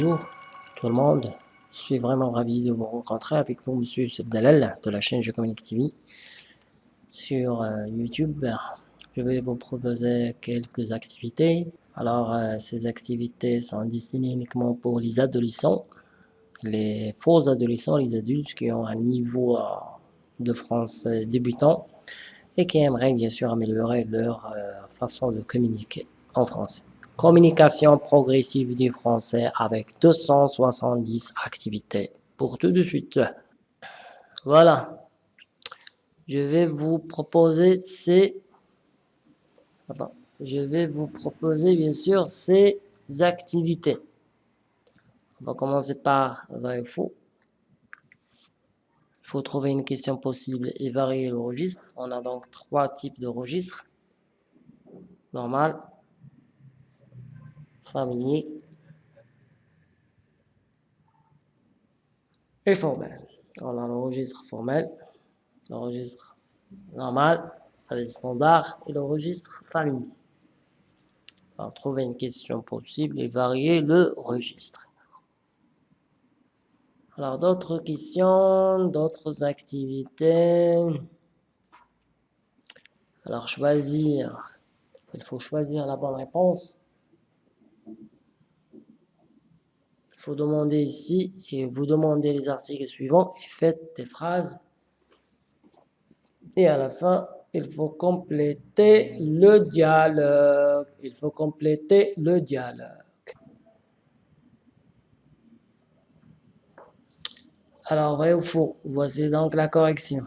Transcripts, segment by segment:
bonjour tout le monde. Je suis vraiment ravi de vous rencontrer avec vous, Monsieur Sebdalal, de la chaîne Je Communique TV sur euh, YouTube. Je vais vous proposer quelques activités. Alors, euh, ces activités sont destinées uniquement pour les adolescents, les faux adolescents, les adultes qui ont un niveau euh, de français débutant et qui aimeraient bien sûr améliorer leur façon de communiquer en français. Communication progressive du français avec 270 activités. Pour tout de suite. Voilà. Je vais vous proposer ces... Je vais vous proposer bien sûr ces activités. On va commencer par vrai ou faux. Il faut trouver une question possible et varier le registre. On a donc trois types de registres. Normal, famille et formel. On a le registre formel, le registre normal, ça veut dire standard, et le registre famille. Alors, trouver une question possible et varier le registre. Alors, d'autres questions, d'autres activités. Alors, choisir. Il faut choisir la bonne réponse. Vous demandez ici et vous demandez les articles suivants et faites des phrases. Et à la fin, il faut compléter le dialogue. Il faut compléter le dialogue. Alors, vrai ou faux? Voici donc la correction.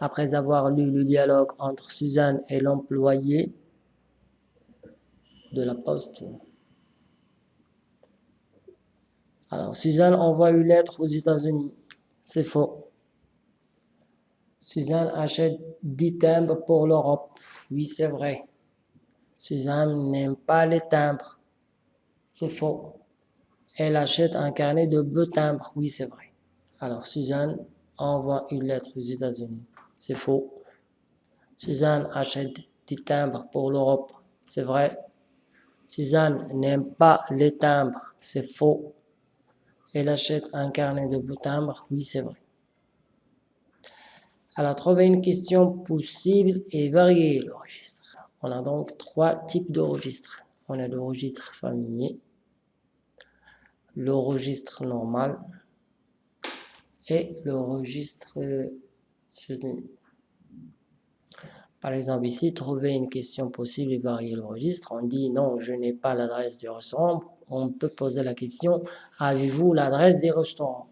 Après avoir lu le dialogue entre Suzanne et l'employé de la poste, Alors, Suzanne envoie une lettre aux États-Unis. C'est faux. Suzanne achète 10 timbres pour l'Europe. Oui, c'est vrai. Suzanne n'aime pas les timbres. C'est faux. Elle achète un carnet de deux timbres. Oui, c'est vrai. Alors, Suzanne envoie une lettre aux États-Unis. C'est faux. Suzanne achète 10 timbres pour l'Europe. C'est vrai. Suzanne n'aime pas les timbres. C'est faux. Elle achète un carnet de beaux timbres. Oui, c'est vrai. Alors, trouver une question possible et varier le registre. On a donc trois types de registres. On a le registre familier, le registre normal et le registre soutenu. Par exemple, ici, trouver une question possible et varier le registre. On dit non, je n'ai pas l'adresse du restaurant on peut poser la question, avez-vous l'adresse des restaurants?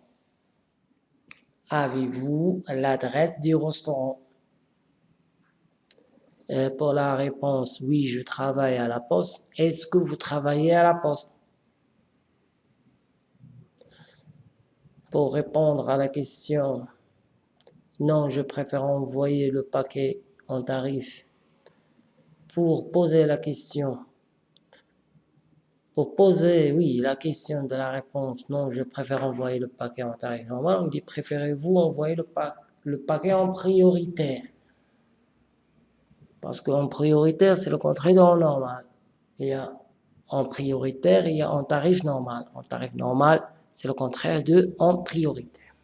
Avez-vous l'adresse du restaurant? Euh, Pour la réponse, oui, je travaille à la poste. Est-ce que vous travaillez à la poste? Pour répondre à la question, non, je préfère envoyer le paquet en tarif. Pour poser la question, pour poser, oui, la question de la réponse, non, je préfère envoyer le paquet en tarif normal, on dit préférez-vous envoyer le, le paquet en prioritaire? Parce qu'en prioritaire, c'est le contraire de normal. Il y a en prioritaire, il y a en tarif normal. En tarif normal, c'est le contraire de en prioritaire.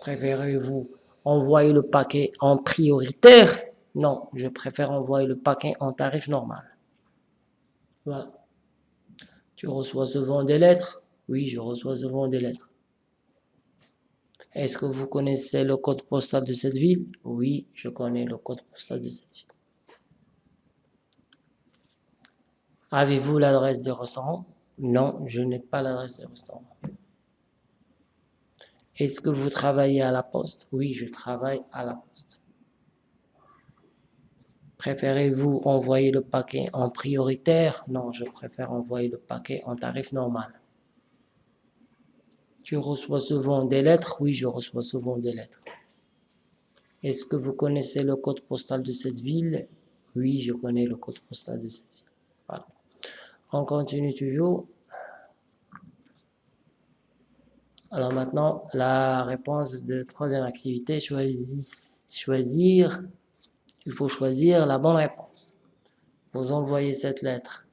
Préférez-vous envoyer le paquet en prioritaire Non, je préfère envoyer le paquet en tarif normal. Voilà. Tu reçois souvent des lettres? Oui, je reçois souvent des lettres. Est-ce que vous connaissez le code postal de cette ville? Oui, je connais le code postal de cette ville. Avez-vous l'adresse des restaurants? Non, je n'ai pas l'adresse des restaurants. Est-ce que vous travaillez à la poste? Oui, je travaille à la poste. Préférez-vous envoyer le paquet en prioritaire? Non, je préfère envoyer le paquet en tarif normal. Tu reçois souvent des lettres? Oui, je reçois souvent des lettres. Est-ce que vous connaissez le code postal de cette ville? Oui, je connais le code postal de cette ville. On continue toujours. Alors maintenant, la réponse de troisième activité, choisir il faut choisir la bonne réponse. Vous envoyez cette lettre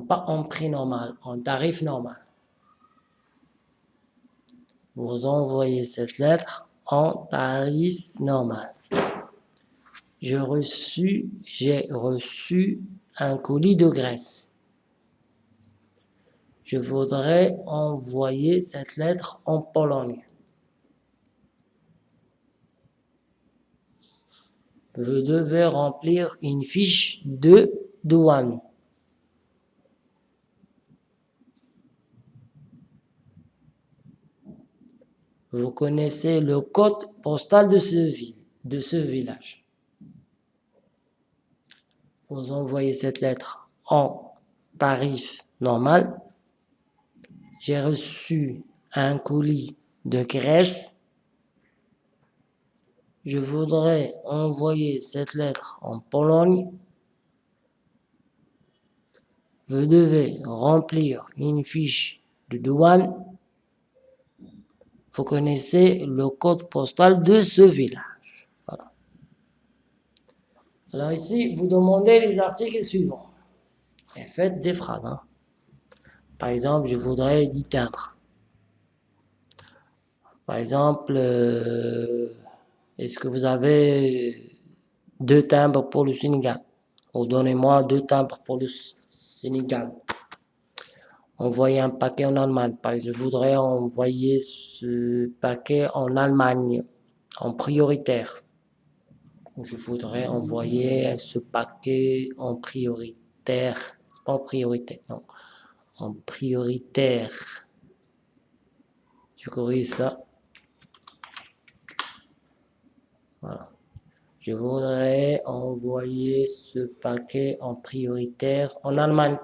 pas en prix normal, en tarif normal. Vous envoyez cette lettre en tarif normal. J'ai reçu un colis de graisse. Je voudrais envoyer cette lettre en Pologne. Vous devez remplir une fiche de douane. Vous connaissez le code postal de ce, de ce village. Vous envoyez cette lettre en tarif normal. J'ai reçu un colis de Grèce. Je voudrais envoyer cette lettre en Pologne. Vous devez remplir une fiche de douane vous connaissez le code postal de ce village. Alors ici, vous demandez les articles suivants. Et faites des phrases. Hein. Par exemple, je voudrais 10 timbres. Par exemple, euh, est-ce que vous avez deux timbres pour le Sénégal? Ou donnez-moi deux timbres pour le Sénégal envoyer un paquet en Allemagne. Par exemple, je voudrais envoyer ce paquet en Allemagne en prioritaire. Je voudrais envoyer ce paquet en prioritaire. C'est pas en priorité, non. Prioritaire. Je corrige ça. Je voudrais envoyer ce paquet en prioritaire en Allemagne.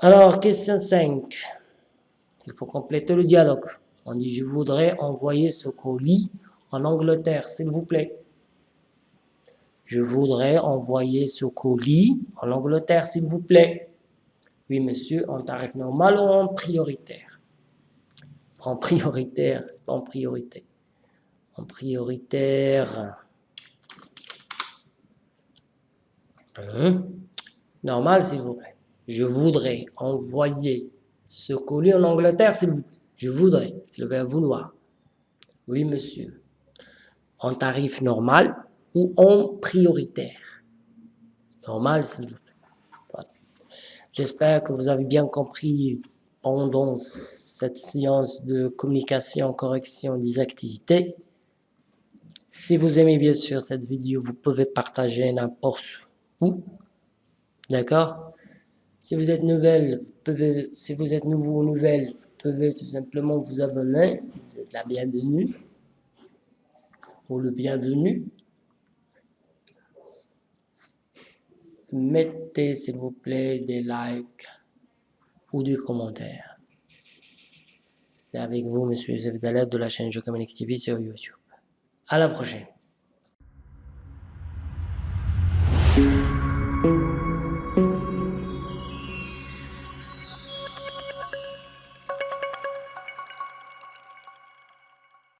Alors, question 5. Il faut compléter le dialogue. On dit, je voudrais envoyer ce colis en Angleterre, s'il vous plaît. Je voudrais envoyer ce colis en Angleterre, s'il vous plaît. Oui, monsieur, en tarif normal ou en prioritaire? En prioritaire, c'est pas en priorité. En prioritaire. Hein? Normal, s'il vous plaît je voudrais envoyer ce colis en Angleterre, s'il vous plaît. Je voudrais, c'est le verbe vouloir. Oui, monsieur. En tarif normal ou en prioritaire. Normal, s'il vous plaît. J'espère que vous avez bien compris pendant cette séance de communication, correction des activités. Si vous aimez bien sûr cette vidéo, vous pouvez partager n'importe où. D'accord? Si vous êtes nouvelle, pouvez, si vous êtes nouveau ou nouvelle, vous pouvez tout simplement vous abonner. Vous êtes la bienvenue ou le bienvenu. Mettez s'il vous plaît des likes ou des commentaires. C'était avec vous, Monsieur Joseph Dalet de la chaîne Je TV sur YouTube. À la prochaine.